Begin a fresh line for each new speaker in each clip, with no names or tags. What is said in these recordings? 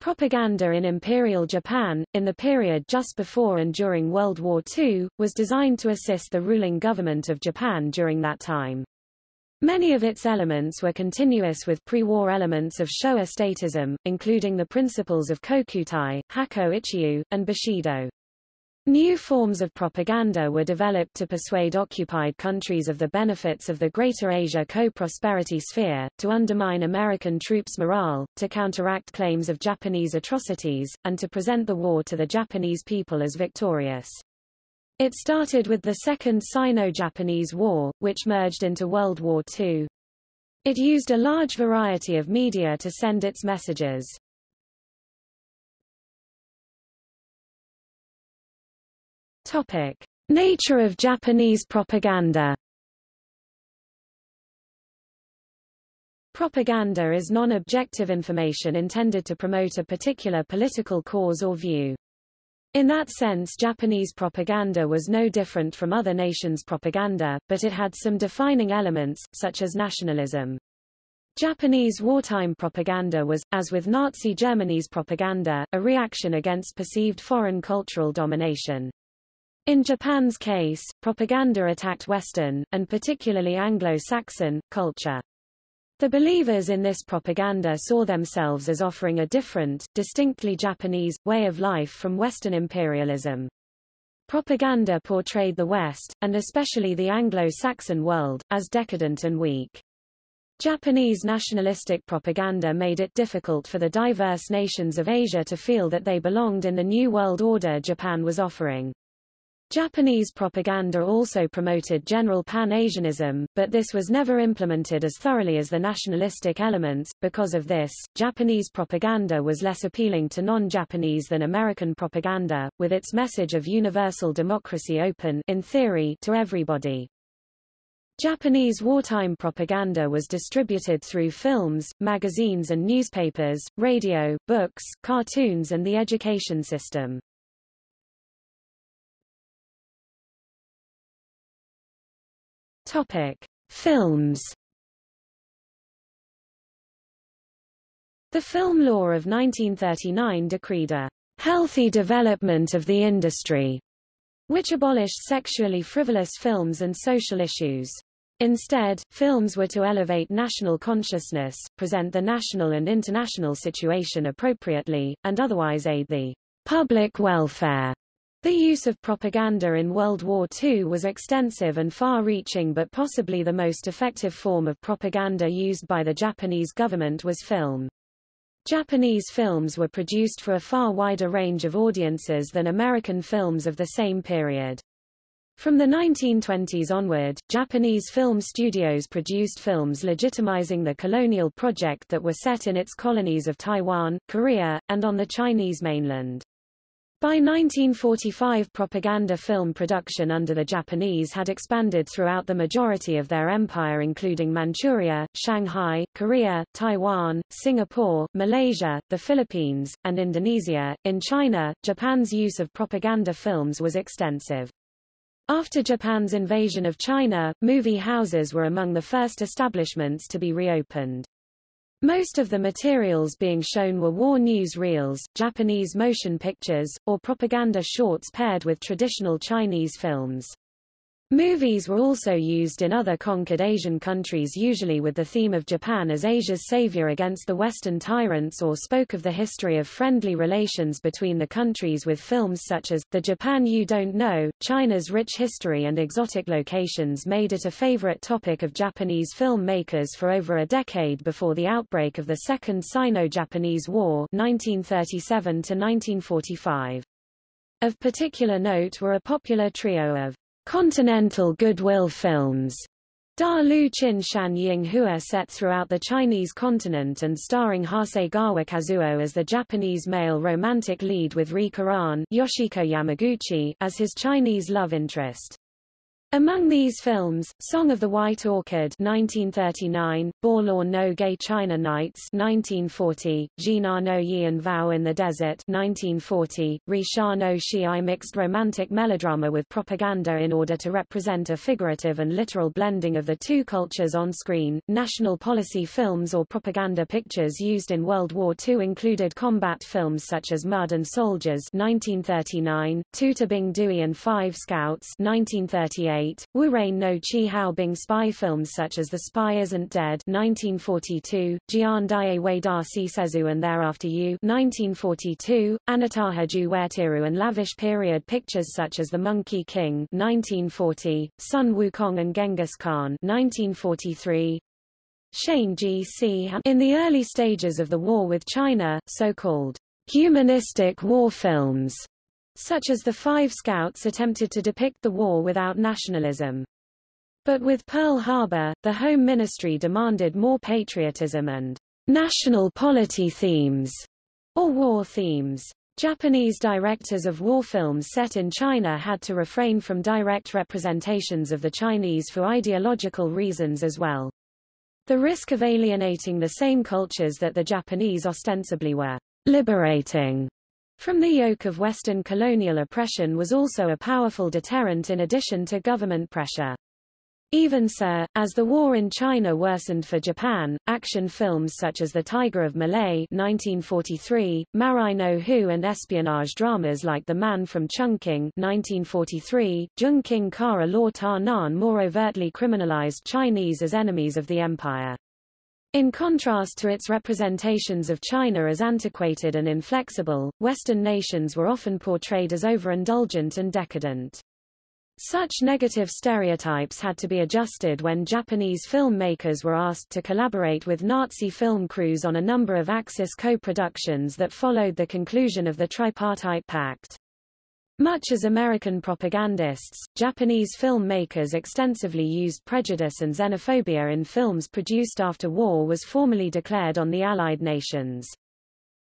Propaganda in Imperial Japan, in the period just before and during World War II, was designed to assist the ruling government of Japan during that time. Many of its elements were continuous with pre-war elements of Showa statism, including the principles of Kokutai, Hakko Ichiu, and Bushido. New forms of propaganda were developed to persuade occupied countries of the benefits of the Greater Asia co-prosperity sphere, to undermine American troops' morale, to counteract claims of Japanese atrocities, and to present the war to the Japanese people as victorious. It started with the Second Sino-Japanese War, which merged into World War II. It used a large variety of media to send its messages. Topic. Nature of Japanese propaganda Propaganda is non-objective information intended to promote a particular political cause or view. In that sense Japanese propaganda was no different from other nations' propaganda, but it had some defining elements, such as nationalism. Japanese wartime propaganda was, as with Nazi Germany's propaganda, a reaction against perceived foreign cultural domination. In Japan's case, propaganda attacked Western, and particularly Anglo-Saxon, culture. The believers in this propaganda saw themselves as offering a different, distinctly Japanese, way of life from Western imperialism. Propaganda portrayed the West, and especially the Anglo-Saxon world, as decadent and weak. Japanese nationalistic propaganda made it difficult for the diverse nations of Asia to feel that they belonged in the new world order Japan was offering. Japanese propaganda also promoted general Pan-Asianism, but this was never implemented as thoroughly as the nationalistic elements. Because of this, Japanese propaganda was less appealing to non-Japanese than American propaganda, with its message of universal democracy open in theory to everybody. Japanese wartime propaganda was distributed through films, magazines and newspapers, radio, books, cartoons and the education system. Topic: Films. The Film Law of 1939 decreed a healthy development of the industry, which abolished sexually frivolous films and social issues. Instead, films were to elevate national consciousness, present the national and international situation appropriately, and otherwise aid the public welfare. The use of propaganda in World War II was extensive and far-reaching but possibly the most effective form of propaganda used by the Japanese government was film. Japanese films were produced for a far wider range of audiences than American films of the same period. From the 1920s onward, Japanese film studios produced films legitimizing the colonial project that were set in its colonies of Taiwan, Korea, and on the Chinese mainland. By 1945 propaganda film production under the Japanese had expanded throughout the majority of their empire including Manchuria, Shanghai, Korea, Taiwan, Singapore, Malaysia, the Philippines, and Indonesia. In China, Japan's use of propaganda films was extensive. After Japan's invasion of China, movie houses were among the first establishments to be reopened. Most of the materials being shown were war news reels, Japanese motion pictures, or propaganda shorts paired with traditional Chinese films. Movies were also used in other conquered Asian countries usually with the theme of Japan as Asia's savior against the Western tyrants or spoke of the history of friendly relations between the countries with films such as, The Japan You Don't Know, China's rich history and exotic locations made it a favorite topic of Japanese filmmakers for over a decade before the outbreak of the Second Sino-Japanese War 1937 1945. Of particular note were a popular trio of Continental Goodwill Films Da Lu Chin Shan Ying Hua set throughout the Chinese continent and starring Hasegawa Kazuo as the Japanese male romantic lead with Ri Koran Yoshiko Yamaguchi as his Chinese love interest. Among these films, Song of the White Orchid 1939, Borlawn no Gay China Nights 1940, Jina no Yian Vow in the Desert 1940, Ri Sha no Shi mixed romantic melodrama with propaganda in order to represent a figurative and literal blending of the two cultures on screen. National policy films or propaganda pictures used in World War II included combat films such as Mud and Soldiers 1939, Tuta Bing Dui and Five Scouts 1938, 1948, Wu Rain no Chi Hao Bing spy films such as The Spy Isn't Dead 1942, Jian Dai Wei Da Si Sezu and Thereafter You 1942, Anataha Ju Wertiru and lavish period pictures such as The Monkey King 1940, Sun Wukong and Genghis Khan 1943, Shane G.C. In the early stages of the war with China, so-called humanistic war films such as the Five Scouts attempted to depict the war without nationalism. But with Pearl Harbor, the Home Ministry demanded more patriotism and national polity themes, or war themes. Japanese directors of war films set in China had to refrain from direct representations of the Chinese for ideological reasons as well. The risk of alienating the same cultures that the Japanese ostensibly were liberating from the yoke of Western colonial oppression was also a powerful deterrent in addition to government pressure. Even so, as the war in China worsened for Japan, action films such as The Tiger of Malay 1943, Marai no Hu and espionage dramas like The Man from Chungking 1943, Jung King Kara Law Ta Nan more overtly criminalized Chinese as enemies of the empire. In contrast to its representations of China as antiquated and inflexible, Western nations were often portrayed as overindulgent and decadent. Such negative stereotypes had to be adjusted when Japanese filmmakers were asked to collaborate with Nazi film crews on a number of Axis co-productions that followed the conclusion of the Tripartite Pact. Much as American propagandists, Japanese filmmakers extensively used prejudice and xenophobia in films produced after war was formally declared on the Allied nations.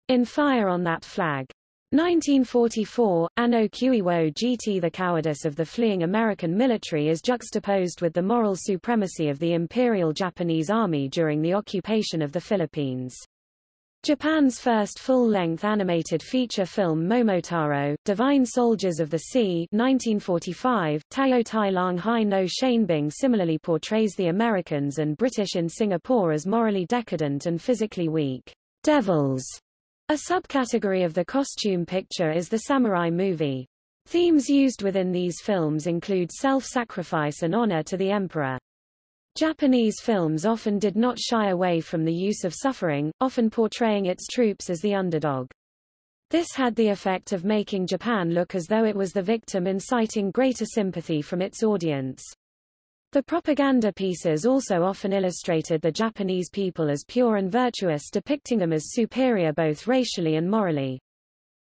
In Fire on That Flag. 1944, Anno Kuiwo GT The cowardice of the fleeing American military is juxtaposed with the moral supremacy of the Imperial Japanese Army during the occupation of the Philippines. Japan's first full-length animated feature film Momotaro, Divine Soldiers of the Sea 1945, Tao Tai Lang Hai no Shanbing similarly portrays the Americans and British in Singapore as morally decadent and physically weak devils. A subcategory of the costume picture is the samurai movie. Themes used within these films include self-sacrifice and honor to the emperor. Japanese films often did not shy away from the use of suffering, often portraying its troops as the underdog. This had the effect of making Japan look as though it was the victim inciting greater sympathy from its audience. The propaganda pieces also often illustrated the Japanese people as pure and virtuous depicting them as superior both racially and morally.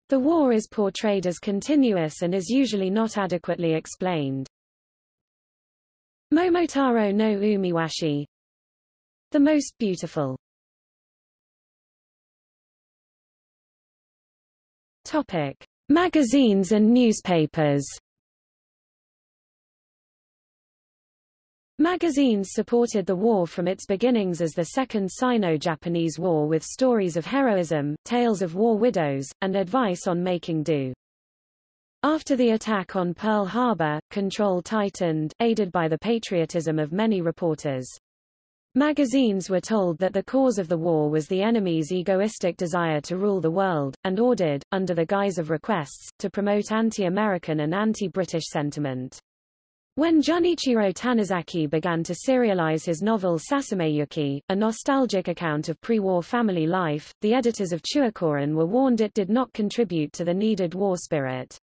The war is portrayed as continuous and is usually not adequately explained. Momotaro no Umiwashi The most beautiful Topic. Magazines and newspapers Magazines supported the war from its beginnings as the Second Sino-Japanese War with stories of heroism, tales of war widows, and advice on making do. After the attack on Pearl Harbor, control tightened, aided by the patriotism of many reporters. Magazines were told that the cause of the war was the enemy's egoistic desire to rule the world, and ordered, under the guise of requests, to promote anti-American and anti-British sentiment. When Junichiro Tanizaki began to serialize his novel Sasameyuki, a nostalgic account of pre-war family life, the editors of Chuokoron were warned it did not contribute to the needed war spirit.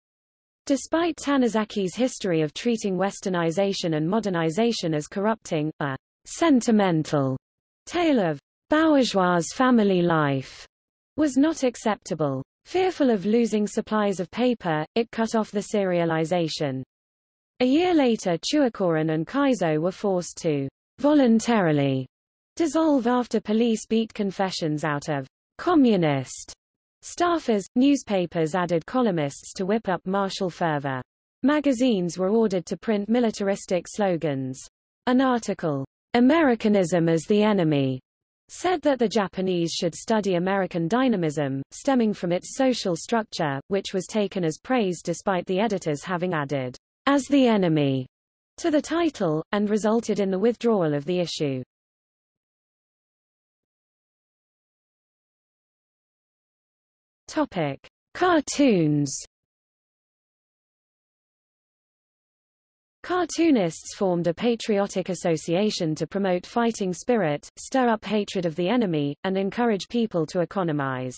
Despite Tanizaki's history of treating westernization and modernization as corrupting, a sentimental tale of bourgeois family life was not acceptable. Fearful of losing supplies of paper, it cut off the serialization. A year later Chuokoron and Kaizo were forced to voluntarily dissolve after police beat confessions out of communist Staffers, newspapers added columnists to whip up martial fervor. Magazines were ordered to print militaristic slogans. An article, Americanism as the Enemy, said that the Japanese should study American dynamism, stemming from its social structure, which was taken as praise despite the editors having added, as the enemy, to the title, and resulted in the withdrawal of the issue. Topic. Cartoons Cartoonists formed a patriotic association to promote fighting spirit, stir up hatred of the enemy, and encourage people to economize.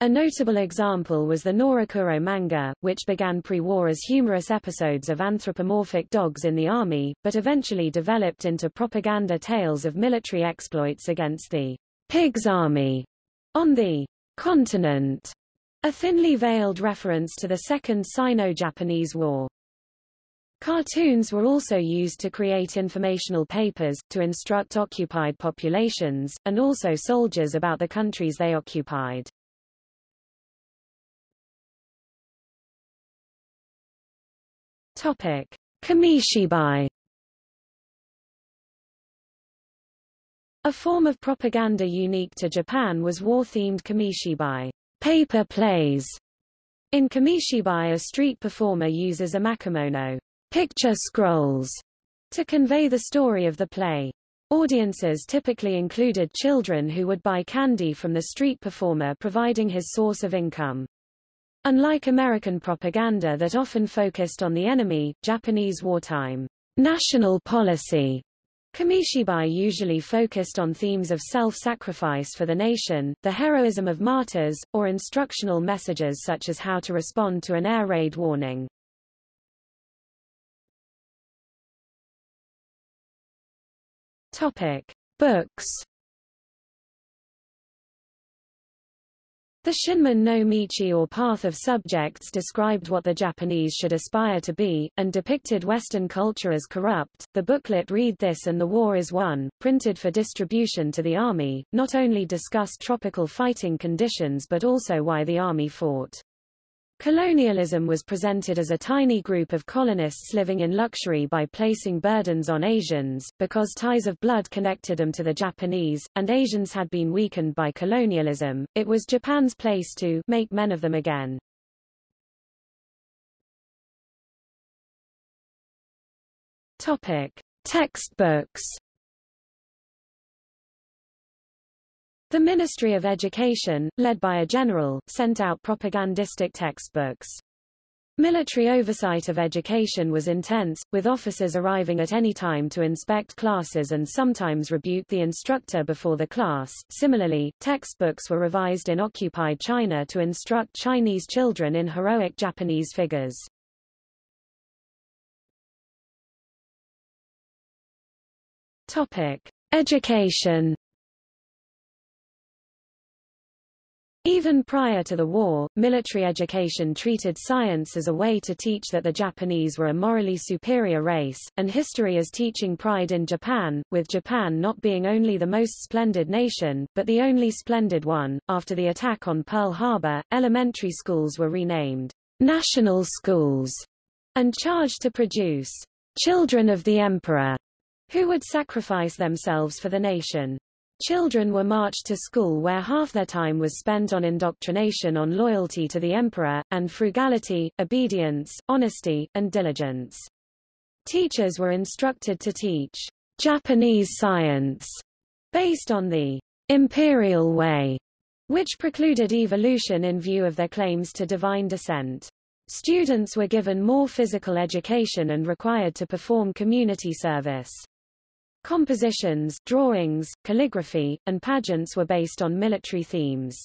A notable example was the Norakuro manga, which began pre-war as humorous episodes of anthropomorphic dogs in the army, but eventually developed into propaganda tales of military exploits against the Pigs Army on the continent, a thinly veiled reference to the Second Sino-Japanese War. Cartoons were also used to create informational papers, to instruct occupied populations, and also soldiers about the countries they occupied. Topic. Kamishibai A form of propaganda unique to Japan was war-themed kamishibai, paper plays. In kamishibai a street performer uses a makimono, picture scrolls to convey the story of the play. Audiences typically included children who would buy candy from the street performer providing his source of income. Unlike American propaganda that often focused on the enemy, Japanese wartime national policy Kamishibai usually focused on themes of self-sacrifice for the nation, the heroism of martyrs, or instructional messages such as how to respond to an air raid warning. Topic: Books. The Shinmin no Michi or Path of Subjects described what the Japanese should aspire to be, and depicted Western culture as corrupt. The booklet Read This and the War is Won, printed for distribution to the army, not only discussed tropical fighting conditions but also why the army fought. Colonialism was presented as a tiny group of colonists living in luxury by placing burdens on Asians, because ties of blood connected them to the Japanese, and Asians had been weakened by colonialism. It was Japan's place to make men of them again. Topic: Textbooks The Ministry of Education, led by a general, sent out propagandistic textbooks. Military oversight of education was intense, with officers arriving at any time to inspect classes and sometimes rebuke the instructor before the class. Similarly, textbooks were revised in occupied China to instruct Chinese children in heroic Japanese figures. Topic: Education Even prior to the war, military education treated science as a way to teach that the Japanese were a morally superior race, and history as teaching pride in Japan, with Japan not being only the most splendid nation, but the only splendid one. After the attack on Pearl Harbor, elementary schools were renamed national schools and charged to produce children of the emperor who would sacrifice themselves for the nation. Children were marched to school where half their time was spent on indoctrination on loyalty to the emperor, and frugality, obedience, honesty, and diligence. Teachers were instructed to teach Japanese science based on the imperial way, which precluded evolution in view of their claims to divine descent. Students were given more physical education and required to perform community service. Compositions, drawings, calligraphy, and pageants were based on military themes.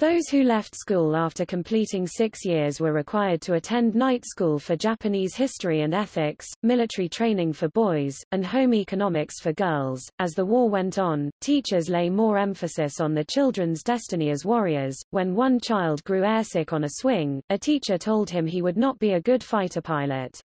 Those who left school after completing six years were required to attend night school for Japanese history and ethics, military training for boys, and home economics for girls. As the war went on, teachers lay more emphasis on the children's destiny as warriors. When one child grew airsick on a swing, a teacher told him he would not be a good fighter pilot.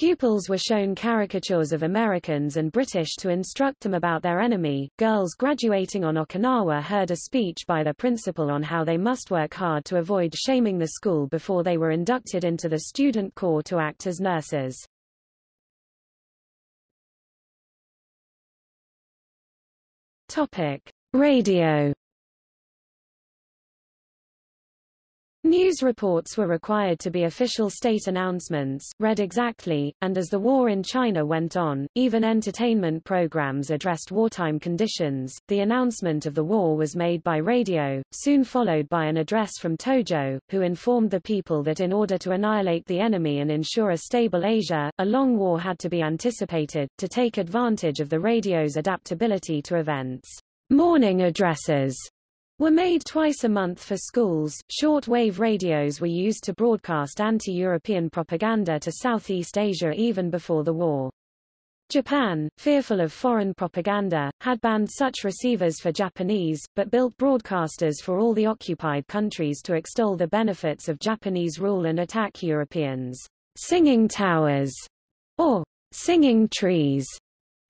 Pupils were shown caricatures of Americans and British to instruct them about their enemy. Girls graduating on Okinawa heard a speech by their principal on how they must work hard to avoid shaming the school before they were inducted into the student corps to act as nurses. Topic: Radio News reports were required to be official state announcements, read exactly, and as the war in China went on, even entertainment programs addressed wartime conditions. The announcement of the war was made by radio, soon followed by an address from Tojo, who informed the people that in order to annihilate the enemy and ensure a stable Asia, a long war had to be anticipated, to take advantage of the radio's adaptability to events. Morning addresses were made twice a month for schools. Short-wave radios were used to broadcast anti-European propaganda to Southeast Asia even before the war. Japan, fearful of foreign propaganda, had banned such receivers for Japanese, but built broadcasters for all the occupied countries to extol the benefits of Japanese rule and attack Europeans. Singing towers, or singing trees,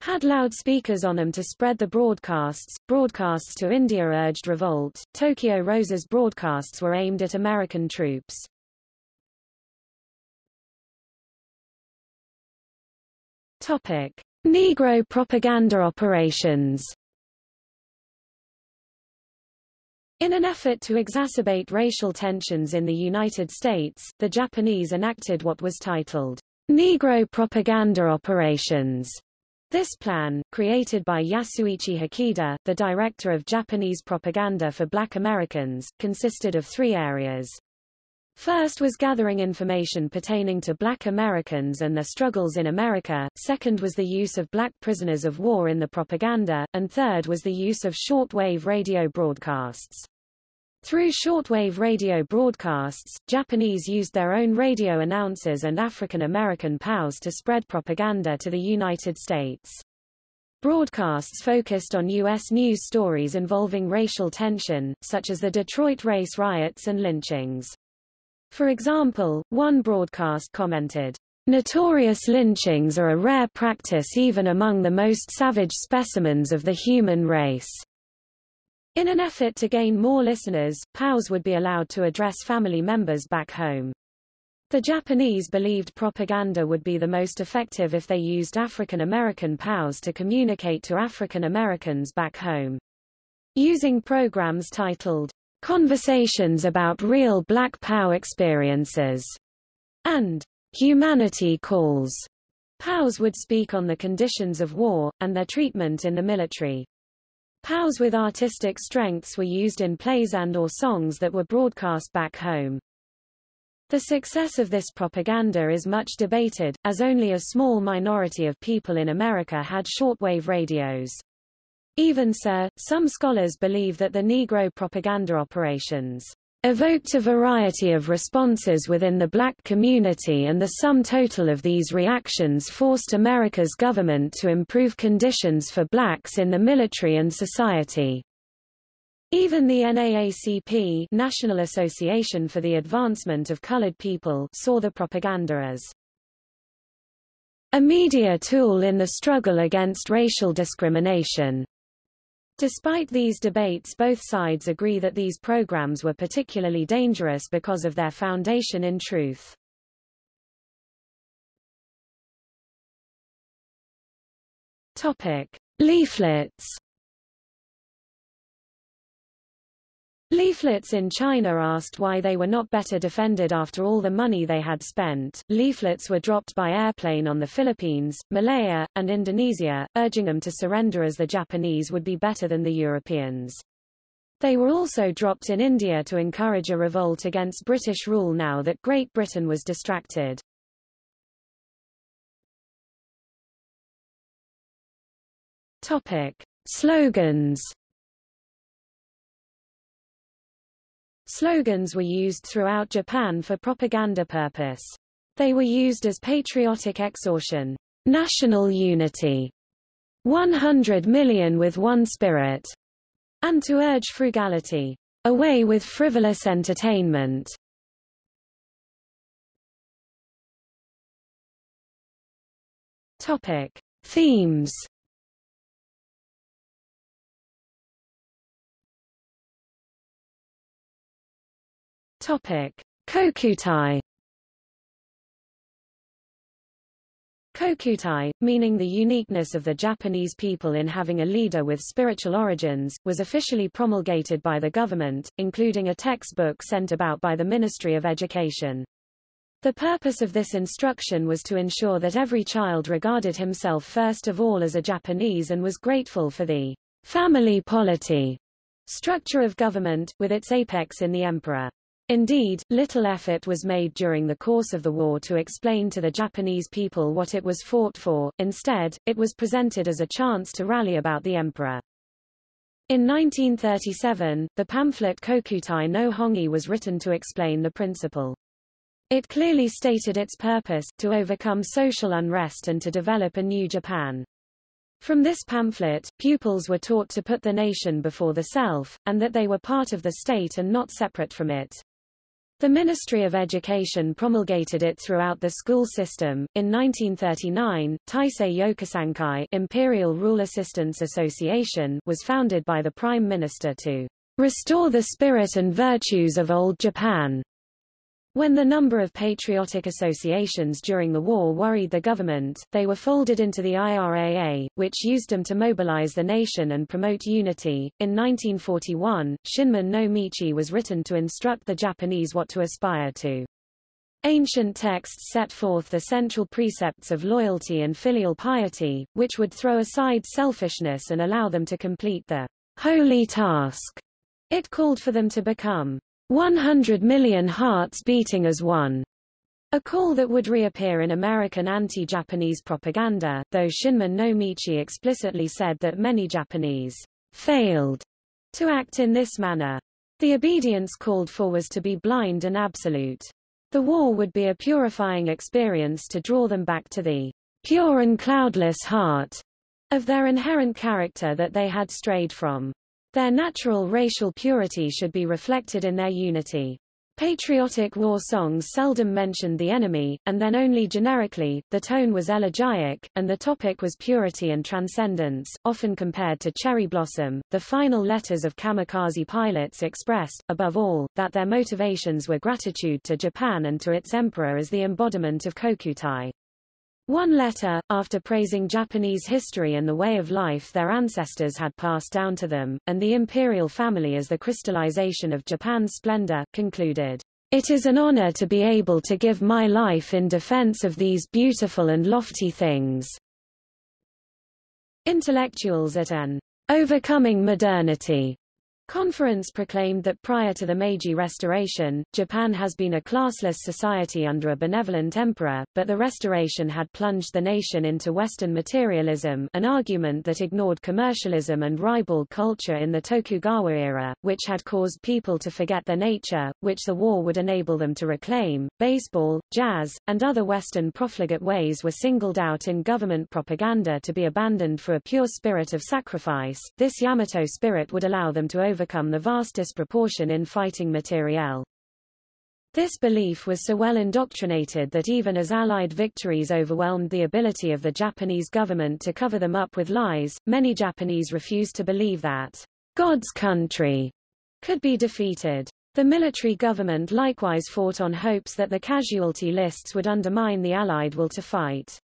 had loudspeakers on them to spread the broadcasts. Broadcasts to India urged revolt. Tokyo Rose's broadcasts were aimed at American troops. Topic: Negro propaganda operations. In an effort to exacerbate racial tensions in the United States, the Japanese enacted what was titled Negro propaganda operations this plan, created by Yasuichi Hikida, the director of Japanese propaganda for black Americans, consisted of three areas. First was gathering information pertaining to black Americans and their struggles in America, second was the use of black prisoners of war in the propaganda, and third was the use of shortwave radio broadcasts. Through shortwave radio broadcasts, Japanese used their own radio announcers and African American POWs to spread propaganda to the United States. Broadcasts focused on U.S. news stories involving racial tension, such as the Detroit race riots and lynchings. For example, one broadcast commented, Notorious lynchings are a rare practice even among the most savage specimens of the human race. In an effort to gain more listeners, POWs would be allowed to address family members back home. The Japanese believed propaganda would be the most effective if they used African American POWs to communicate to African Americans back home. Using programs titled, Conversations about Real Black POW Experiences, and Humanity Calls, POWs would speak on the conditions of war, and their treatment in the military. POWs with artistic strengths were used in plays and or songs that were broadcast back home. The success of this propaganda is much debated, as only a small minority of people in America had shortwave radios. Even so, some scholars believe that the Negro propaganda operations evoked a variety of responses within the black community and the sum total of these reactions forced America's government to improve conditions for blacks in the military and society. Even the NAACP National Association for the Advancement of Colored People saw the propaganda as a media tool in the struggle against racial discrimination. Despite these debates both sides agree that these programs were particularly dangerous because of their foundation in truth. Topic. Leaflets Leaflets in China asked why they were not better defended after all the money they had spent. Leaflets were dropped by airplane on the Philippines, Malaya, and Indonesia, urging them to surrender as the Japanese would be better than the Europeans. They were also dropped in India to encourage a revolt against British rule now that Great Britain was distracted. Topic. Slogans Slogans were used throughout Japan for propaganda purpose. They were used as patriotic exhortation, national unity, 100 million with one spirit, and to urge frugality, away with frivolous entertainment. Topic. Themes Topic: Kokutai. Kokutai, meaning the uniqueness of the Japanese people in having a leader with spiritual origins, was officially promulgated by the government, including a textbook sent about by the Ministry of Education. The purpose of this instruction was to ensure that every child regarded himself first of all as a Japanese and was grateful for the family polity structure of government, with its apex in the emperor. Indeed, little effort was made during the course of the war to explain to the Japanese people what it was fought for, instead, it was presented as a chance to rally about the emperor. In 1937, the pamphlet Kokutai no Hongi was written to explain the principle. It clearly stated its purpose, to overcome social unrest and to develop a new Japan. From this pamphlet, pupils were taught to put the nation before the self, and that they were part of the state and not separate from it. The Ministry of Education promulgated it throughout the school system. In 1939, Taisei Yokusankai Imperial Rule Assistance Association was founded by the Prime Minister to restore the spirit and virtues of old Japan. When the number of patriotic associations during the war worried the government, they were folded into the IRAA, which used them to mobilize the nation and promote unity. In 1941, Shinmin no Michi was written to instruct the Japanese what to aspire to. Ancient texts set forth the central precepts of loyalty and filial piety, which would throw aside selfishness and allow them to complete the holy task. It called for them to become 100 million hearts beating as one. A call that would reappear in American anti-Japanese propaganda, though Shinmin no Michi explicitly said that many Japanese failed to act in this manner. The obedience called for was to be blind and absolute. The war would be a purifying experience to draw them back to the pure and cloudless heart of their inherent character that they had strayed from. Their natural racial purity should be reflected in their unity. Patriotic war songs seldom mentioned the enemy, and then only generically, the tone was elegiac, and the topic was purity and transcendence, often compared to cherry blossom. The final letters of kamikaze pilots expressed, above all, that their motivations were gratitude to Japan and to its emperor as the embodiment of Kokutai. One letter, after praising Japanese history and the way of life their ancestors had passed down to them, and the imperial family as the crystallization of Japan's splendor, concluded, It is an honor to be able to give my life in defense of these beautiful and lofty things. Intellectuals at an overcoming modernity Conference proclaimed that prior to the Meiji Restoration, Japan has been a classless society under a benevolent emperor, but the restoration had plunged the nation into Western materialism an argument that ignored commercialism and ribald culture in the Tokugawa era, which had caused people to forget their nature, which the war would enable them to reclaim. Baseball, jazz, and other Western profligate ways were singled out in government propaganda to be abandoned for a pure spirit of sacrifice. This Yamato spirit would allow them to over overcome the vast disproportion in fighting materiel. This belief was so well indoctrinated that even as Allied victories overwhelmed the ability of the Japanese government to cover them up with lies, many Japanese refused to believe that God's country could be defeated. The military government likewise fought on hopes that the casualty lists would undermine the Allied will to fight.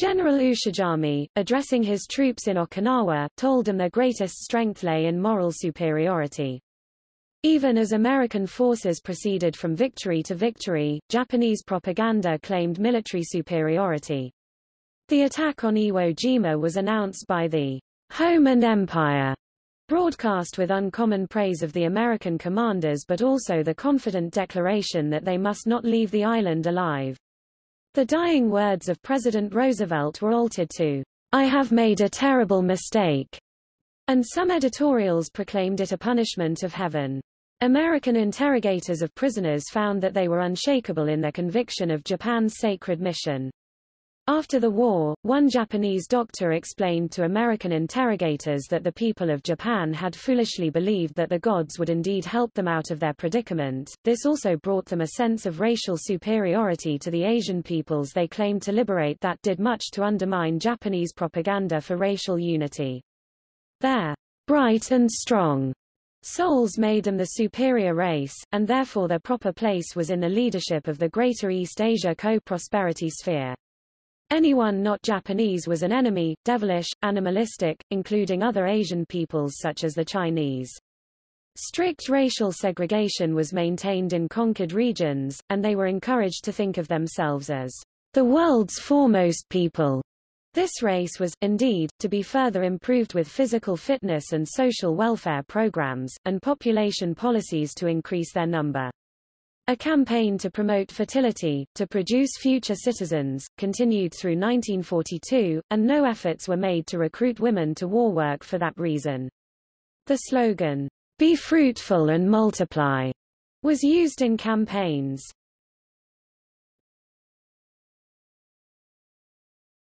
General Ushijima, addressing his troops in Okinawa, told them their greatest strength lay in moral superiority. Even as American forces proceeded from victory to victory, Japanese propaganda claimed military superiority. The attack on Iwo Jima was announced by the Home and Empire broadcast with uncommon praise of the American commanders but also the confident declaration that they must not leave the island alive. The dying words of President Roosevelt were altered to, I have made a terrible mistake, and some editorials proclaimed it a punishment of heaven. American interrogators of prisoners found that they were unshakable in their conviction of Japan's sacred mission. After the war, one Japanese doctor explained to American interrogators that the people of Japan had foolishly believed that the gods would indeed help them out of their predicament. This also brought them a sense of racial superiority to the Asian peoples they claimed to liberate that did much to undermine Japanese propaganda for racial unity. Their bright and strong souls made them the superior race, and therefore their proper place was in the leadership of the Greater East Asia co-prosperity sphere. Anyone not Japanese was an enemy, devilish, animalistic, including other Asian peoples such as the Chinese. Strict racial segregation was maintained in conquered regions, and they were encouraged to think of themselves as the world's foremost people. This race was, indeed, to be further improved with physical fitness and social welfare programs, and population policies to increase their number. A campaign to promote fertility, to produce future citizens, continued through 1942, and no efforts were made to recruit women to war work for that reason. The slogan, Be fruitful and multiply, was used in campaigns.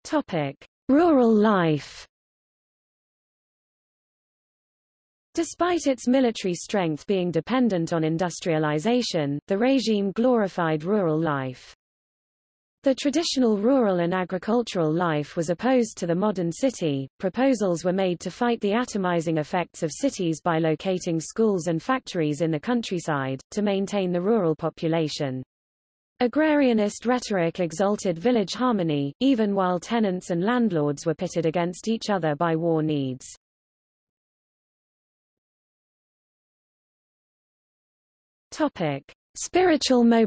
Topic. Rural life Despite its military strength being dependent on industrialization, the regime glorified rural life. The traditional rural and agricultural life was opposed to the modern city. Proposals were made to fight the atomizing effects of cities by locating schools and factories in the countryside, to maintain the rural population. Agrarianist rhetoric exalted village harmony, even while tenants and landlords were pitted against each other by war needs. Topic: Spiritual mobility